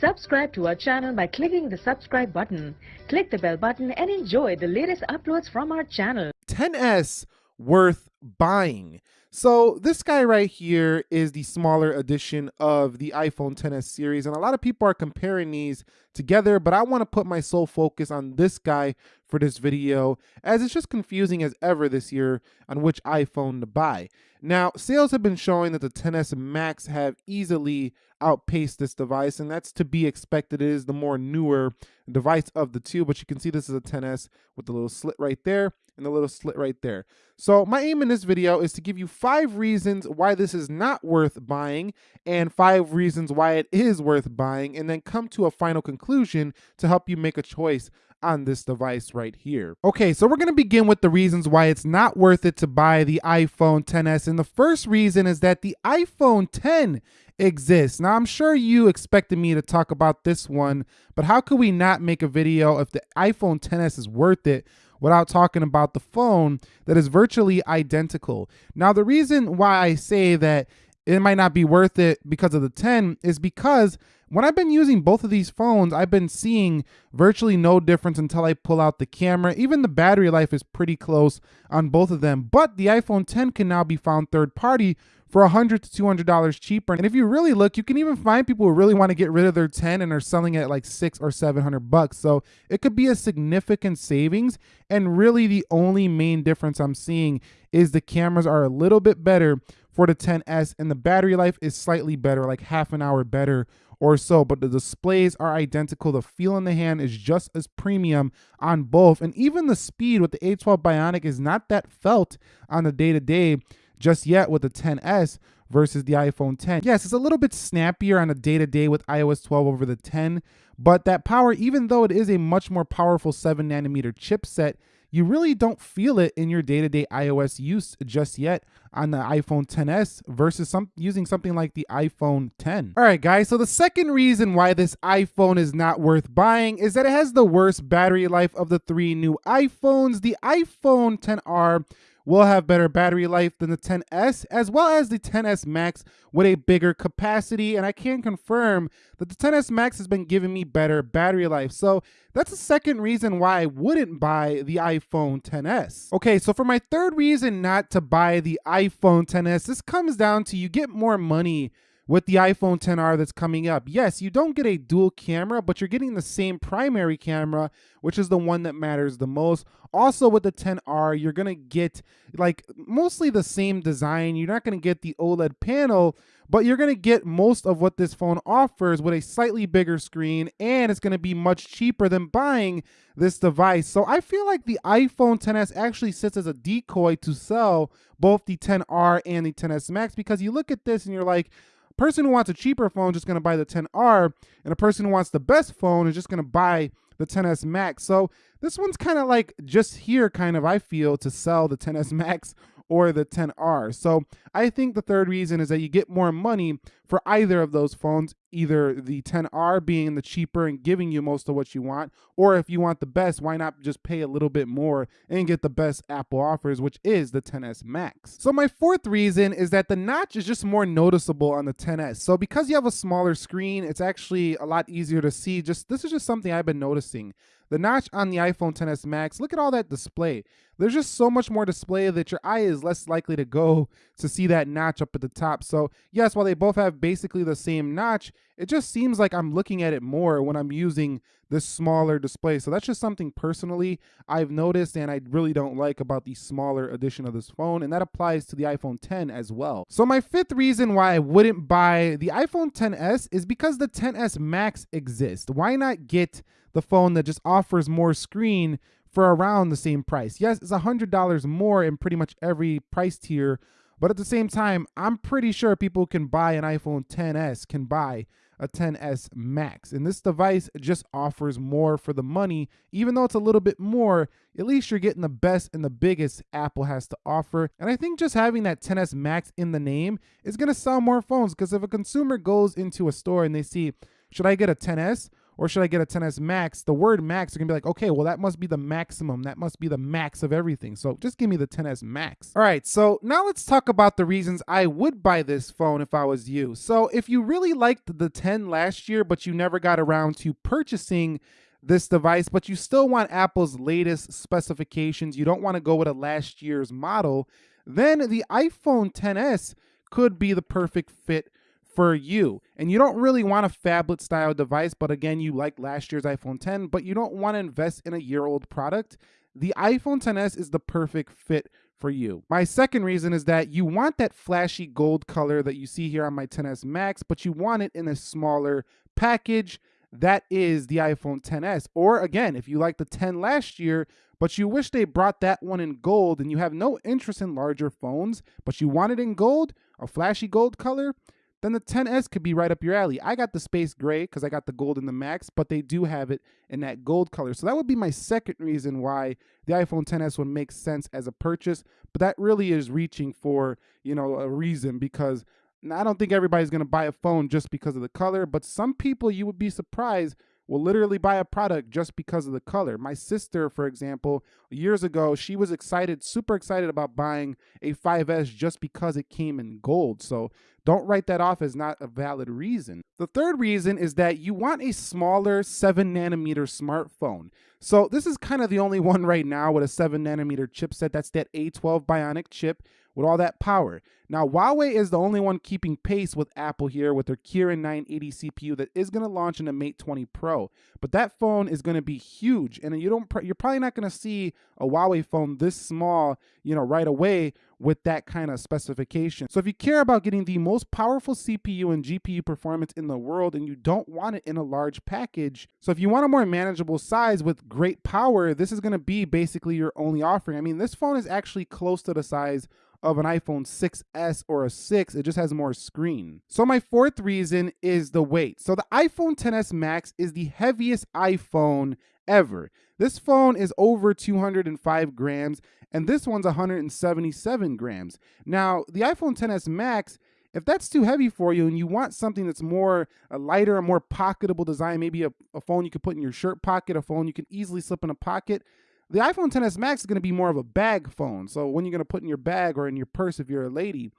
Subscribe to our channel by clicking the subscribe button. Click the bell button and enjoy the latest uploads from our channel. 10s worth buying. So this guy right here is the smaller edition of the iPhone 10s series and a lot of people are comparing these together but I want to put my sole focus on this guy for this video as it's just confusing as ever this year on which iPhone to buy. Now sales have been showing that the 10s Max have easily outpaced this device and that's to be expected it is the more newer device of the two but you can see this is a 10s with the little slit right there and the little slit right there. So my aim in this video is to give you five reasons why this is not worth buying and five reasons why it is worth buying and then come to a final conclusion to help you make a choice on this device right here. Okay, so we're to begin with the reasons why it's not worth it to buy the iPhone 10s. And the first reason is that the iPhone 10 exists. Now, I'm sure you expected me to talk about this one, but how could we not make a video if the iPhone 10s is worth it without talking about the phone that is virtually identical? Now, the reason why I say that it might not be worth it because of the 10 is because when I've been using both of these phones, I've been seeing virtually no difference until I pull out the camera. Even the battery life is pretty close on both of them, but the iPhone 10 can now be found third party for 100 to $200 cheaper. And if you really look, you can even find people who really want to get rid of their 10 and are selling it at like six or 700 bucks. So it could be a significant savings. And really the only main difference I'm seeing is the cameras are a little bit better for the 10s and the battery life is slightly better, like half an hour better or so, but the displays are identical. The feel in the hand is just as premium on both. And even the speed with the A12 Bionic is not that felt on the day to day just yet with the 10s versus the iPhone 10. Yes, it's a little bit snappier on a day to day with iOS 12 over the 10, but that power, even though it is a much more powerful 7 nanometer chipset, you really don't feel it in your day-to-day iOS use just yet on the iPhone 10s versus some using something like the iPhone 10. All right, guys, so the second reason why this iPhone is not worth buying is that it has the worst battery life of the three new iPhones. The iPhone 10R will have better battery life than the 10s as well as the 10s max with a bigger capacity. And i can confirm that the 10s max has been giving me better battery life. So that's the second reason why i wouldn't buy the iphone 10s okay so for my third reason not to buy the iphone 10s this comes down to you get more money with the iPhone 10R that's coming up. Yes, you don't get a dual camera, but you're getting the same primary camera, which is the one that matters the most. Also with the 10R, you're going to get like mostly the same design. You're not going to get the OLED panel, but you're going to get most of what this phone offers with a slightly bigger screen and it's going to be much cheaper than buying this device. So I feel like the iPhone 10s actually sits as a decoy to sell both the 10R and the 10s Max because you look at this and you're like, person who wants a cheaper phone is just going to buy the 10R, and a person who wants the best phone is just going to buy the 10s Max. So this one's kind of like just here, kind of, I feel, to sell the 10s Max or the 10R. So I think the third reason is that you get more money for either of those phones, either the 10R being the cheaper and giving you most of what you want, or if you want the best, why not just pay a little bit more and get the best Apple offers, which is the 10s Max. So my fourth reason is that the notch is just more noticeable on the 10s. So because you have a smaller screen, it's actually a lot easier to see. Just this is just something I've been noticing. The notch on the iPhone 10s Max, look at all that display. There's just so much more display that your eye is less likely to go to see that notch up at the top. So yes, while they both have basically the same notch, it just seems like I'm looking at it more when I'm using this smaller display. So that's just something personally I've noticed and I really don't like about the smaller edition of this phone. And that applies to the iPhone 10 as well. So my fifth reason why I wouldn't buy the iPhone 10s is because the 10s Max exists. Why not get the phone that just offers more screen for around the same price. Yes, it's $100 more in pretty much every price tier, but at the same time, I'm pretty sure people can buy an iPhone 10s, can buy a 10s Max. And this device just offers more for the money, even though it's a little bit more, at least you're getting the best and the biggest Apple has to offer. And I think just having that 10s Max in the name is gonna sell more phones because if a consumer goes into a store and they see, should I get a 10s or should I get a 10s Max? The word Max you're gonna be like, okay, well that must be the maximum. That must be the max of everything. So just give me the 10s Max. All right, so now let's talk about the reasons I would buy this phone if I was you. So if you really liked the 10 last year, but you never got around to purchasing this device, but you still want Apple's latest specifications, you don't want to go with a last year's model, then the iPhone 10s could be the perfect fit for you. And you don't really want a phablet style device, but again, you like last year's iPhone 10, but you don't want to invest in a year old product. The iPhone 10s is the perfect fit for you. My second reason is that you want that flashy gold color that you see here on my 10s Max, but you want it in a smaller package that is the iPhone 10s. Or again, if you like the 10 last year, but you wish they brought that one in gold and you have no interest in larger phones, but you want it in gold, a flashy gold color, then the 10s could be right up your alley. I got the space gray because I got the gold in the max, but they do have it in that gold color. So that would be my second reason why the iPhone 10s would make sense as a purchase. But that really is reaching for, you know, a reason because I don't think everybody's going to buy a phone just because of the color, but some people you would be surprised will literally buy a product just because of the color. My sister, for example, years ago, she was excited, super excited about buying a 5S just because it came in gold. So don't write that off as not a valid reason. The third reason is that you want a smaller 7 nanometer smartphone. So this is kind of the only one right now with a 7 nanometer chipset. That's that A12 Bionic chip with all that power. Now, Huawei is the only one keeping pace with Apple here with their Kirin 980 CPU that is going to launch in the Mate 20 Pro. But that phone is going to be huge, and you don't you're probably not going to see a Huawei phone this small, you know, right away with that kind of specification. So if you care about getting the most powerful CPU and GPU performance in the world and you don't want it in a large package, so if you want a more manageable size with great power, this is going to be basically your only offering. I mean, this phone is actually close to the size of an iPhone 6S or a 6. It just has more screen. So my fourth reason is the weight. So the iPhone 10s Max is the heaviest iPhone ever. This phone is over 205 grams and this one's 177 grams. Now, the iPhone 10s Max if that's too heavy for you and you want something that's more a lighter, a more pocketable design, maybe a, a phone you could put in your shirt pocket, a phone you can easily slip in a pocket, the iPhone 10s Max is going to be more of a bag phone. So when you're going to put in your bag or in your purse if you're a lady,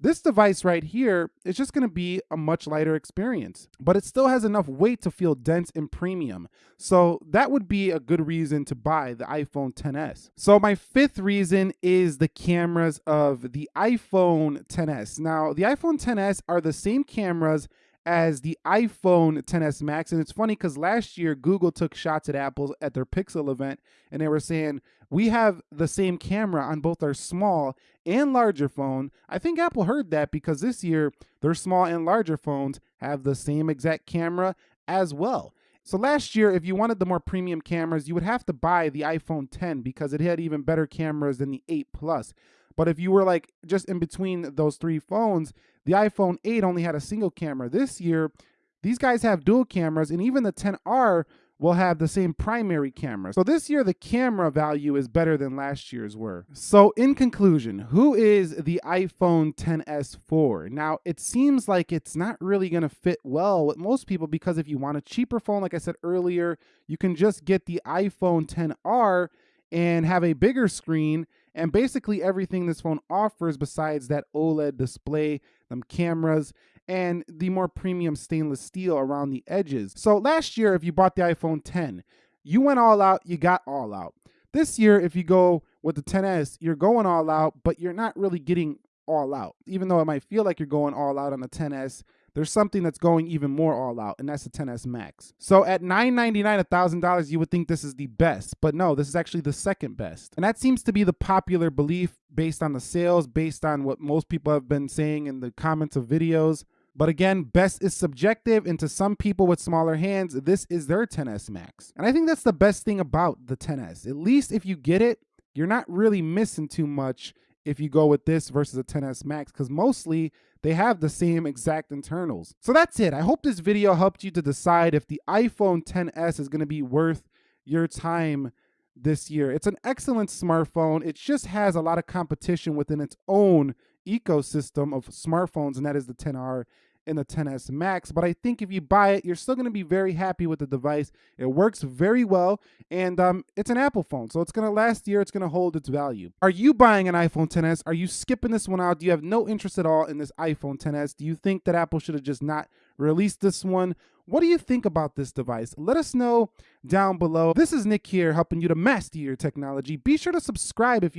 this device right here is just going to be a much lighter experience, but it still has enough weight to feel dense and premium. So that would be a good reason to buy the iPhone 10s. So my fifth reason is the cameras of the iPhone 10s. Now, the iPhone 10s are the same cameras as the iPhone 10s Max. And it's funny because last year Google took shots at Apple at their Pixel event and they were saying, we have the same camera on both our small and larger phone. I think Apple heard that because this year their small and larger phones have the same exact camera as well. So last year, if you wanted the more premium cameras, you would have to buy the iPhone 10 because it had even better cameras than the 8 Plus. But if you were like just in between those three phones, the iPhone 8 only had a single camera. This year, these guys have dual cameras, and even the 10R will have the same primary camera. So this year, the camera value is better than last year's were. So in conclusion, who is the iPhone 10s for? Now, it seems like it's not really gonna fit well with most people because if you want a cheaper phone, like I said earlier, you can just get the iPhone 10R and have a bigger screen and basically everything this phone offers besides that OLED display, them cameras, and the more premium stainless steel around the edges. So last year, if you bought the iPhone 10, you went all out, you got all out. This year, if you go with the 10s, you're going all out, but you're not really getting all out. Even though it might feel like you're going all out on the 10s, there's something that's going even more all out, and that's the 10s Max. So at $999, $1,000, you would think this is the best, but no, this is actually the second best. And that seems to be the popular belief based on the sales, based on what most people have been saying in the comments of videos. But again, best is subjective, and to some people with smaller hands, this is their 10s Max. And I think that's the best thing about the 10s. At least if you get it, you're not really missing too much if you go with this versus a 10s Max, because mostly they have the same exact internals. So that's it. I hope this video helped you to decide if the iPhone 10s is going to be worth your time this year. It's an excellent smartphone. It just has a lot of competition within its own ecosystem of smartphones, and that is the 10R in the 10s Max. But I think if you buy it, you're still going to be very happy with the device. It works very well, and um, it's an Apple phone, so it's going to last year. It's going to hold its value. Are you buying an iPhone 10s? Are you skipping this one out? Do you have no interest at all in this iPhone 10s? Do you think that Apple should have just not released this one? What do you think about this device? Let us know down below. This is Nick here helping you to master your technology. Be sure to subscribe if you